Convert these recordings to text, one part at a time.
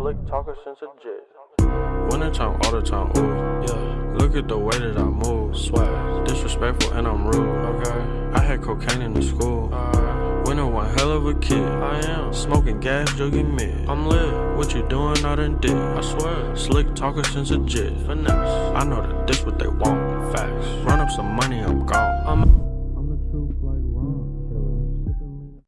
Slick talker since a jit. Winter time, all the time, ooh, yeah. Look at the way that I move, swag. Disrespectful and I'm rude, okay. I had cocaine in the school. Uh, Winter one hell of a kid. I am smoking gas, jugging mid. I'm lit. What you doing? I done did. I swear. Slick talker since a jit. Finesse. I know that this what they want. Facts. Run up some money, I'm gone. I'm.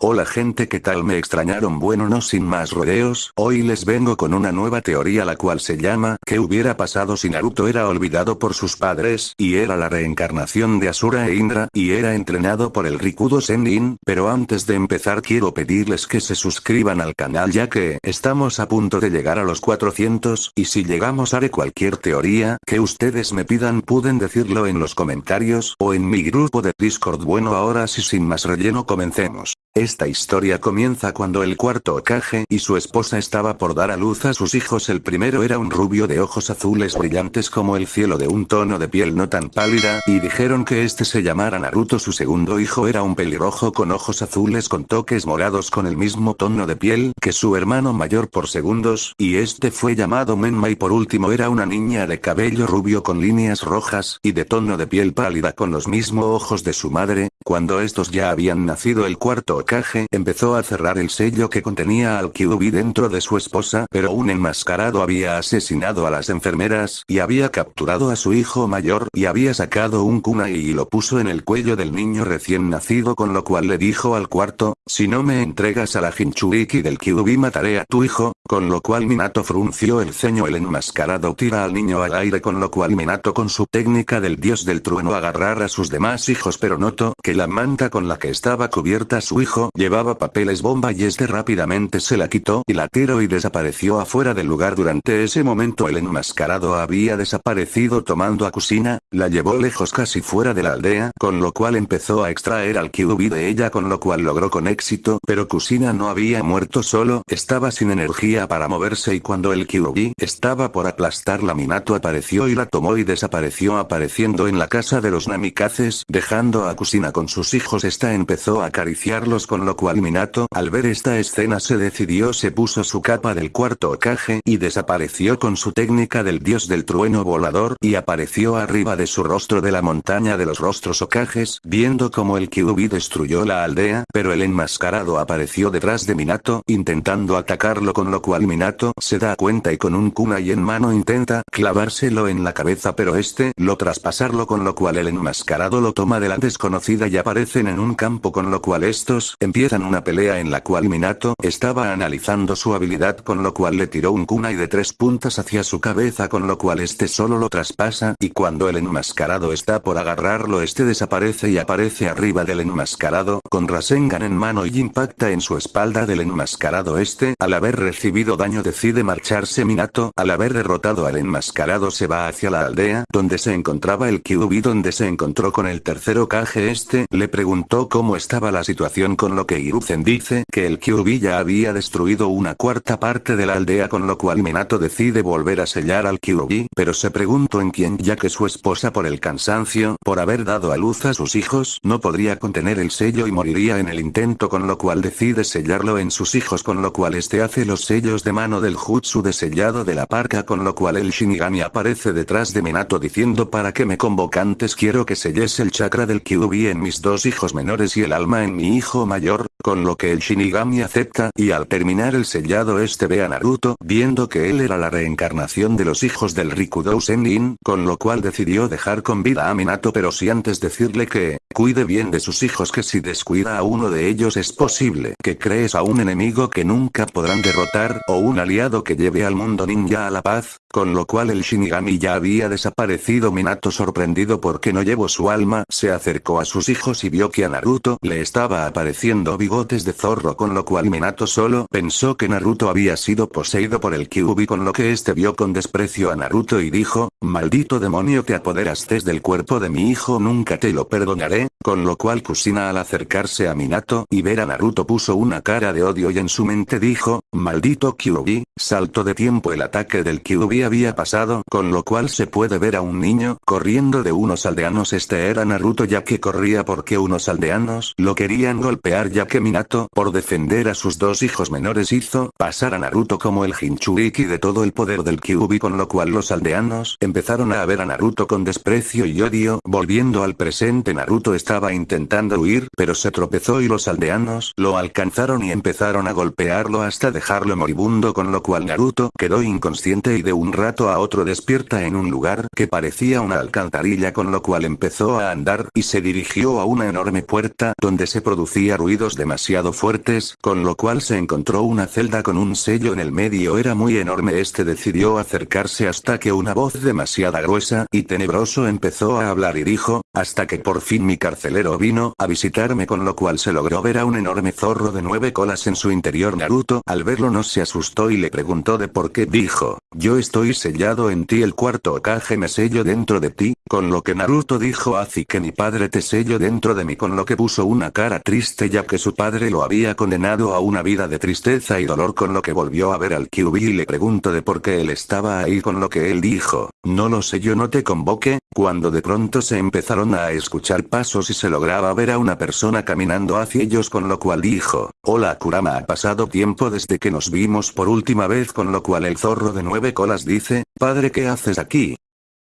Hola gente que tal me extrañaron bueno no sin más rodeos, hoy les vengo con una nueva teoría la cual se llama, ¿qué hubiera pasado si Naruto era olvidado por sus padres, y era la reencarnación de Asura e Indra, y era entrenado por el Rikudo Sennin, pero antes de empezar quiero pedirles que se suscriban al canal ya que, estamos a punto de llegar a los 400, y si llegamos haré cualquier teoría, que ustedes me pidan. Pueden decirlo en los comentarios, o en mi grupo de Discord. Bueno ahora sí sin más relleno comencemos. Esta historia comienza cuando el cuarto Okage y su esposa estaba por dar a luz a sus hijos. El primero era un rubio de ojos azules brillantes como el cielo de un tono de piel no tan pálida, y dijeron que este se llamara Naruto. Su segundo hijo era un pelirrojo con ojos azules con toques morados con el mismo tono de piel que su hermano mayor por segundos, y este fue llamado Menma. Y por último era una niña de cabello rubio con líneas rojas y de tono de piel pálida con los mismos ojos de su madre, cuando estos ya habían nacido el cuarto Empezó a cerrar el sello que contenía al Kyuubi dentro de su esposa pero un enmascarado había asesinado a las enfermeras y había capturado a su hijo mayor y había sacado un kunai y lo puso en el cuello del niño recién nacido con lo cual le dijo al cuarto, si no me entregas a la Jinchuriki del Kyuubi mataré a tu hijo, con lo cual Minato frunció el ceño el enmascarado tira al niño al aire con lo cual Minato con su técnica del dios del trueno agarrar a sus demás hijos pero notó que la manta con la que estaba cubierta su hijo llevaba papeles bomba y este rápidamente se la quitó y la tiró y desapareció afuera del lugar. Durante ese momento el enmascarado había desaparecido tomando a Kusina, la llevó lejos casi fuera de la aldea con lo cual empezó a extraer al Kyuubi de ella con lo cual logró con éxito pero Kusina no había muerto solo estaba sin energía para moverse y cuando el Kyuubi estaba por aplastarla Minato apareció y la tomó y desapareció apareciendo en la casa de los Namikazes dejando a Kusina con sus hijos. Esta empezó a acariciarlos con lo cual Minato al ver esta escena se decidió se puso su capa del cuarto Okage y desapareció con su técnica del dios del trueno volador y apareció arriba de su rostro de la montaña de los rostros Okages viendo como el Kyuubi destruyó la aldea pero el enmascarado apareció detrás de Minato intentando atacarlo con lo cual Minato se da cuenta y con un kunai en mano intenta clavárselo en la cabeza pero este lo traspasarlo con lo cual el enmascarado lo toma de la desconocida y aparecen en un campo con lo cual estos empiezan una pelea en la cual Minato estaba analizando su habilidad con lo cual le tiró un kunai de tres puntas hacia su cabeza con lo cual este solo lo traspasa y cuando el enmascarado está por agarrarlo este desaparece y aparece arriba del enmascarado con Rasengan en mano y impacta en su espalda del enmascarado este. Al haber recibido daño decide marcharse. Minato al haber derrotado al enmascarado se va hacia la aldea donde se encontraba el Kyuubi donde se encontró con el tercero Kage este. Le preguntó cómo estaba la situación con lo que Hiruzen dice que el Kyuubi ya había destruido una cuarta parte de la aldea con lo cual Minato decide volver a sellar al Kyuubi pero se preguntó en quién ya que su esposa por el cansancio por haber dado a luz a sus hijos no podría contener el sello y moriría en el intento con lo cual decide sellarlo en sus hijos con lo cual este hace los sellos de mano del jutsu de sellado de la parca con lo cual el Shinigami aparece detrás de Minato diciendo para que me convocantes quiero que selles el chakra del Kyuubi en mis dos hijos menores y el alma en mi hijo mayor, con lo que el Shinigami acepta y al terminar el sellado este ve a Naruto viendo que él era la reencarnación de los hijos del Rikudo Sennin, con lo cual decidió dejar con vida a Minato pero si antes decirle que, cuide bien de sus hijos que si descuida a uno de ellos es posible que crees a un enemigo que nunca podrán derrotar o un aliado que lleve al mundo ninja a la paz, con lo cual el Shinigami ya había desaparecido. Minato sorprendido porque no llevó su alma se acercó a sus hijos y vio que a Naruto le estaba apareciendo bigotes de zorro con lo cual Minato solo pensó que Naruto había sido poseído por el Kyuubi con lo que este vio con desprecio a Naruto y dijo, maldito demonio te apoderaste del cuerpo de mi hijo nunca te lo perdonaré, con lo cual Kusina al acercarse a Minato y ver a Naruto puso una cara de odio y en su mente dijo, maldito Kyuubi, salto de tiempo el ataque del Había pasado con lo cual se puede ver a un niño corriendo de unos aldeanos. Este era Naruto ya que corría porque unos aldeanos lo querían golpear ya que Minato por defender a sus dos hijos menores hizo pasar a Naruto como el Jinchuriki de todo el poder del Kyuubi con lo cual los aldeanos empezaron a ver a Naruto con desprecio y odio. Volviendo al presente Naruto estaba intentando huir, pero se tropezó y los aldeanos lo alcanzaron y empezaron a golpearlo hasta dejarlo moribundo con lo cual Naruto quedó inconsciente y de un rato a otro despierta en un lugar que parecía una alcantarilla con lo cual empezó a andar y se dirigió a una enorme puerta donde se producía ruidos demasiado fuertes, con lo cual se encontró una celda con un sello en el medio. Era muy enorme. Este decidió acercarse hasta que una voz demasiado gruesa y tenebroso empezó a hablar y dijo, hasta que por fin mi carcelero vino a visitarme con lo cual se logró ver a un enorme zorro de nueve colas en su interior. Naruto al verlo no se asustó y le preguntó de por qué. Dijo, yo estoy sellado en ti el cuarto Okage me sello dentro de ti, con lo que Naruto dijo así que mi padre te sello dentro de mí con lo que puso una cara triste ya que su padre lo había condenado a una vida de tristeza y dolor con lo que volvió a ver al Kyuubi y le preguntó de por qué él estaba ahí con lo que él dijo, no lo sé yo no te convoque, cuando de pronto se empezaron a escuchar pasos se lograba ver a una persona caminando hacia ellos con lo cual dijo, hola Kurama ha pasado tiempo desde que nos vimos por última vez con lo cual el zorro de nueve colas dice, padre ¿qué haces aquí?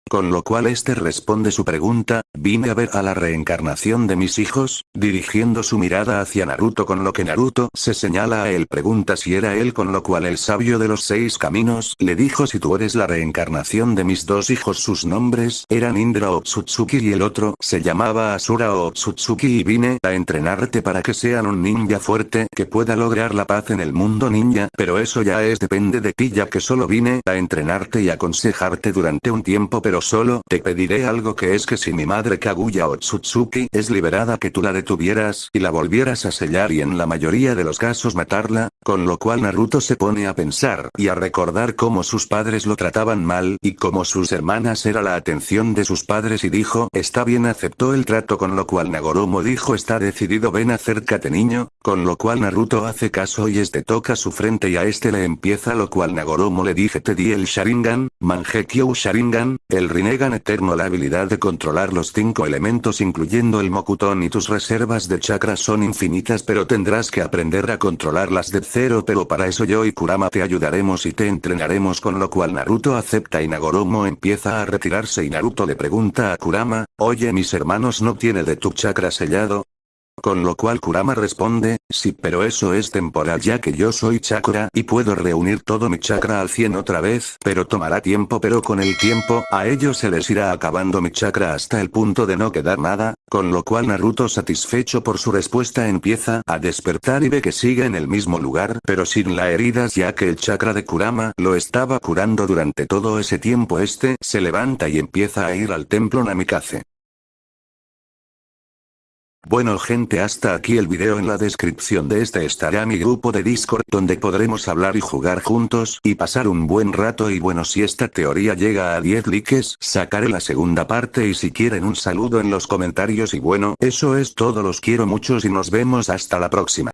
Con lo cual este responde su pregunta, vine a ver a la reencarnación de mis hijos, dirigiendo su mirada hacia Naruto con lo que Naruto se señala a él pregunta si era él con lo cual el sabio de los seis caminos le dijo si tú eres la reencarnación de mis dos hijos sus nombres eran Indra Otsutsuki y el otro se llamaba Asura Otsutsuki y vine a entrenarte para que sean un ninja fuerte que pueda lograr la paz en el mundo ninja pero eso ya es depende de ti ya que solo vine a entrenarte y aconsejarte durante un tiempo pero solo te pediré algo que es que si mi madre Kaguya Otsutsuki es liberada que tú la detuvieras y la volvieras a sellar y en la mayoría de los casos matarla, con lo cual Naruto se pone a pensar y a recordar cómo sus padres lo trataban mal y cómo sus hermanas era la atención de sus padres y dijo está bien aceptó el trato con lo cual Nagoromo dijo está decidido ven acércate niño, con lo cual Naruto hace caso y este toca su frente y a este le empieza lo cual Nagoromo le dije te di el Sharingan, Mangekyo Sharingan, el Rinnegan Eterno la habilidad de controlar los cinco elementos incluyendo el Mokuton y tus reservas de chakras son infinitas pero tendrás que aprender a controlarlas de pero para eso yo y Kurama te ayudaremos y te entrenaremos con lo cual Naruto acepta y Nagoromo empieza a retirarse y Naruto le pregunta a Kurama, oye mis hermanos no tiene de tu chakra sellado, con lo cual Kurama responde, sí pero eso es temporal ya que yo soy chakra y puedo reunir todo mi chakra al 100 otra vez pero tomará tiempo pero con el tiempo a ellos se les irá acabando mi chakra hasta el punto de no quedar nada, con lo cual Naruto satisfecho por su respuesta empieza a despertar y ve que sigue en el mismo lugar pero sin la heridas ya que el chakra de Kurama lo estaba curando durante todo ese tiempo este se levanta y empieza a ir al templo Namikaze. Bueno gente hasta aquí el video en la descripción de este estará mi grupo de Discord donde podremos hablar y jugar juntos y pasar un buen rato y bueno si esta teoría llega a 10 likes sacaré la segunda parte y si quieren un saludo en los comentarios y bueno eso es todo los quiero muchos y nos vemos hasta la próxima.